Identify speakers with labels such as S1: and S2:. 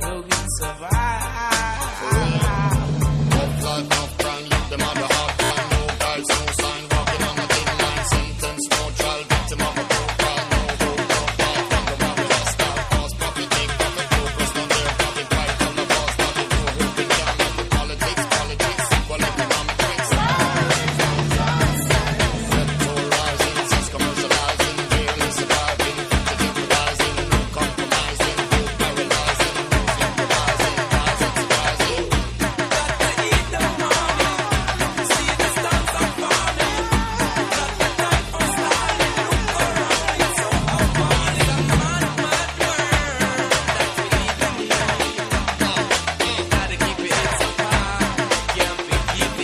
S1: never we survive.